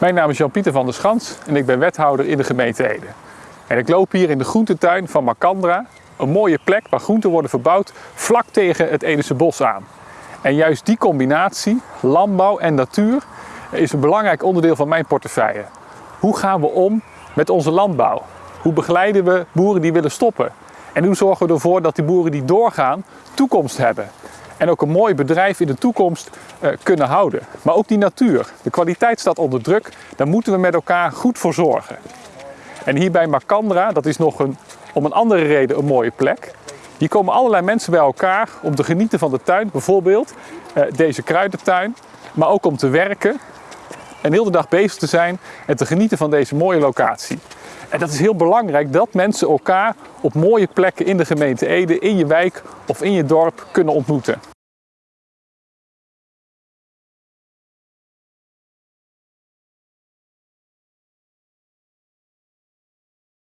Mijn naam is Jan-Pieter van der Schans en ik ben wethouder in de gemeente Ede. En ik loop hier in de groentetuin van Macandra, een mooie plek waar groenten worden verbouwd vlak tegen het Edese bos aan. En juist die combinatie, landbouw en natuur, is een belangrijk onderdeel van mijn portefeuille. Hoe gaan we om met onze landbouw? Hoe begeleiden we boeren die willen stoppen? En hoe zorgen we ervoor dat die boeren die doorgaan toekomst hebben? En ook een mooi bedrijf in de toekomst uh, kunnen houden. Maar ook die natuur. De kwaliteit staat onder druk. Daar moeten we met elkaar goed voor zorgen. En hier bij Macandra, dat is nog een, om een andere reden een mooie plek. Hier komen allerlei mensen bij elkaar om te genieten van de tuin. Bijvoorbeeld uh, deze kruidentuin. Maar ook om te werken en heel de dag bezig te zijn en te genieten van deze mooie locatie. En dat is heel belangrijk dat mensen elkaar op mooie plekken in de gemeente Ede, in je wijk of in je dorp kunnen ontmoeten.